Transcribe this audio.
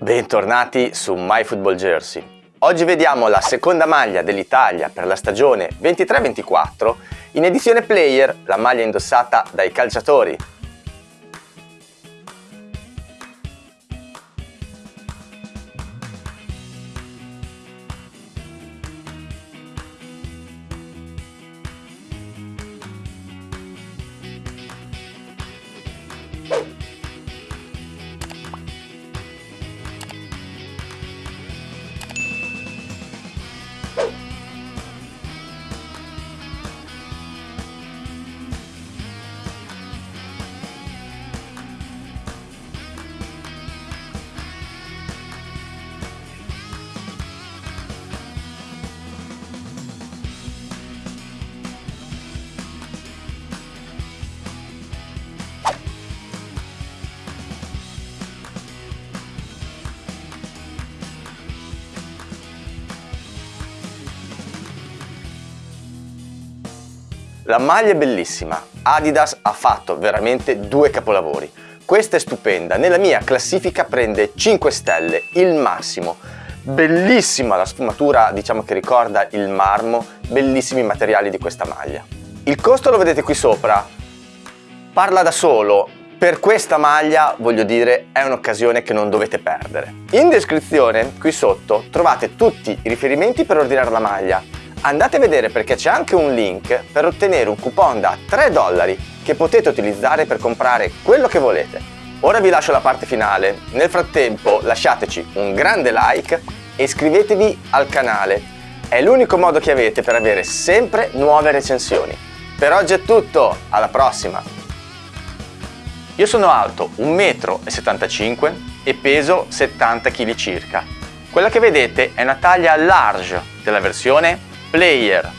Bentornati su MyFootballJersey. Oggi vediamo la seconda maglia dell'Italia per la stagione 23-24 in edizione Player, la maglia indossata dai calciatori La maglia è bellissima, Adidas ha fatto veramente due capolavori. Questa è stupenda, nella mia classifica prende 5 stelle, il massimo. Bellissima la sfumatura, diciamo che ricorda il marmo, bellissimi i materiali di questa maglia. Il costo lo vedete qui sopra, parla da solo, per questa maglia, voglio dire, è un'occasione che non dovete perdere. In descrizione, qui sotto, trovate tutti i riferimenti per ordinare la maglia, Andate a vedere perché c'è anche un link per ottenere un coupon da 3 dollari che potete utilizzare per comprare quello che volete. Ora vi lascio la parte finale, nel frattempo lasciateci un grande like e iscrivetevi al canale, è l'unico modo che avete per avere sempre nuove recensioni. Per oggi è tutto, alla prossima! Io sono alto 1,75 m e peso 70 kg circa. Quella che vedete è una taglia large della versione player